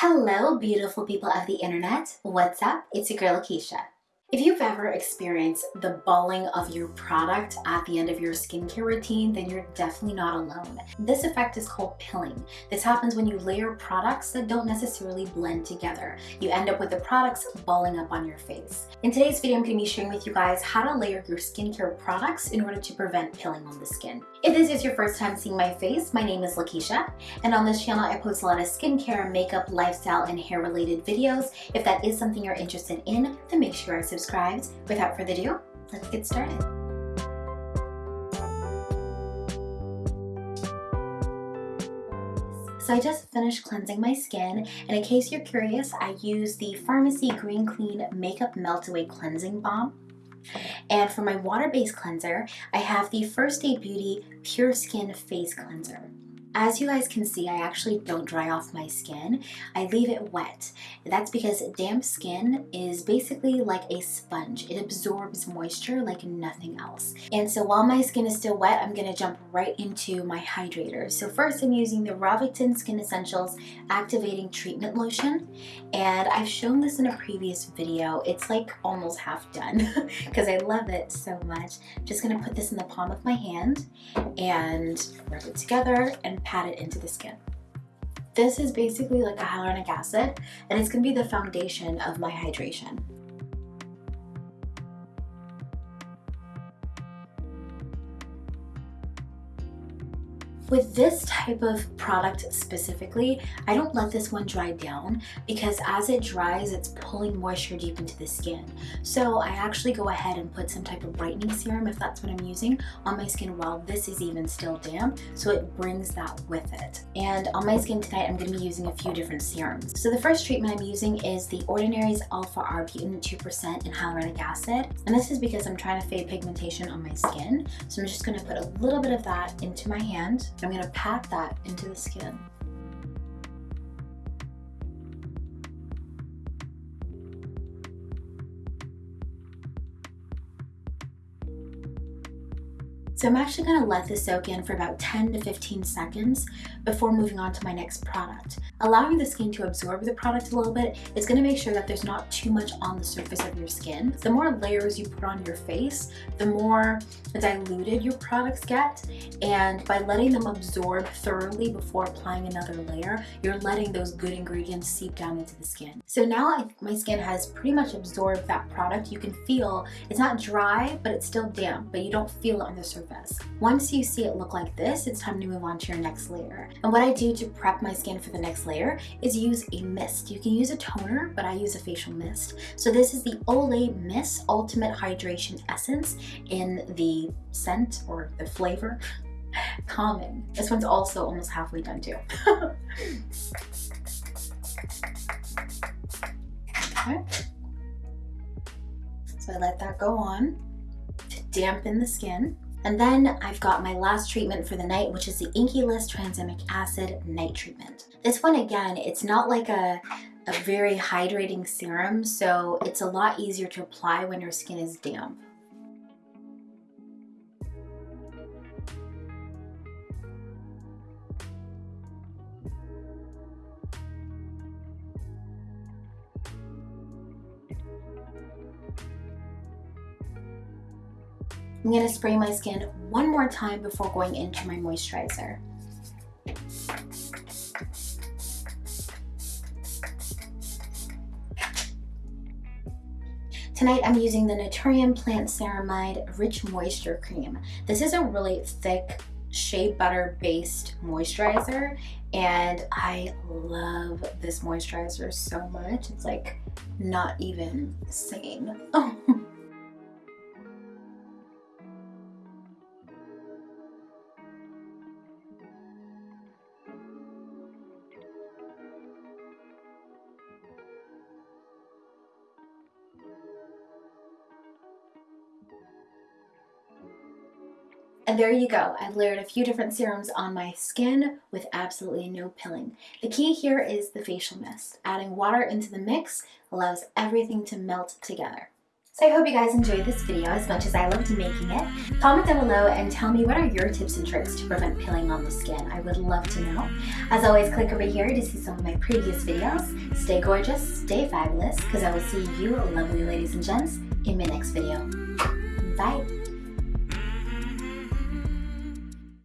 Hello, beautiful people of the internet. What's up? It's your girl, Keisha. If you've ever experienced the balling of your product at the end of your skincare routine, then you're definitely not alone. This effect is called pilling. This happens when you layer products that don't necessarily blend together. You end up with the products balling up on your face. In today's video, I'm going to be sharing with you guys how to layer your skincare products in order to prevent pilling on the skin. If this is your first time seeing my face, my name is Lakeisha, and on this channel I post a lot of skincare, makeup, lifestyle, and hair related videos. If that is something you're interested in, then make sure to subscribed. Without further ado, let's get started. So I just finished cleansing my skin and in case you're curious, I use the Farmacy Green Clean Makeup Melt Away Cleansing Balm. And for my water-based cleanser, I have the First Aid Beauty Pure Skin Face Cleanser. As you guys can see, I actually don't dry off my skin. I leave it wet. That's because damp skin is basically like a sponge. It absorbs moisture like nothing else. And so while my skin is still wet, I'm gonna jump right into my hydrator. So first I'm using the Rovectin Skin Essentials Activating Treatment Lotion. And I've shown this in a previous video. It's like almost half done because I love it so much. I'm just gonna put this in the palm of my hand and rub it together and pat it into the skin. This is basically like a hyaluronic acid and it's to be the foundation of my hydration. With this type of product specifically, I don't let this one dry down because as it dries, it's pulling moisture deep into the skin. So I actually go ahead and put some type of brightening serum, if that's what I'm using, on my skin while this is even still damp, so it brings that with it. And on my skin tonight, I'm gonna be using a few different serums. So the first treatment I'm using is the Ordinary's Alpha Arbutin 2% in hyaluronic acid. And this is because I'm trying to fade pigmentation on my skin. So I'm just gonna put a little bit of that into my hand I'm to pat that into the skin. So I'm actually going to let this soak in for about 10 to 15 seconds before moving on to my next product. Allowing the skin to absorb the product a little bit is going to make sure that there's not too much on the surface of your skin. The more layers you put on your face, the more diluted your products get and by letting them absorb thoroughly before applying another layer, you're letting those good ingredients seep down into the skin. So now my skin has pretty much absorbed that product. You can feel it's not dry, but it's still damp, but you don't feel it on the surface surface. Once you see it look like this, it's time to move on to your next layer. And what I do to prep my skin for the next layer is use a mist. You can use a toner, but I use a facial mist. So this is the Olay Mist Ultimate Hydration Essence in the scent or the flavor calming. This one's also almost halfway done too. okay. So I let that go on to dampen the skin. And then I've got my last treatment for the night, which is the Inkey List Tranexamic Acid Night Treatment. This one, again, it's not like a, a very hydrating serum, so it's a lot easier to apply when your skin is damp. I'm to spray my skin one more time before going into my moisturizer. Tonight I'm using the Naturium Plant Ceramide Rich Moisture Cream. This is a really thick shea butter based moisturizer and I love this moisturizer so much. It's like not even sane. Oh. And there you go. I've layered a few different serums on my skin with absolutely no pilling. The key here is the facial mist. Adding water into the mix allows everything to melt together. So I hope you guys enjoyed this video as much as I loved making it. Comment down below and tell me what are your tips and tricks to prevent pilling on the skin. I would love to know. As always, click over here to see some of my previous videos. Stay gorgeous, stay fabulous, because I will see you lovely ladies and gents in my next video. Bye!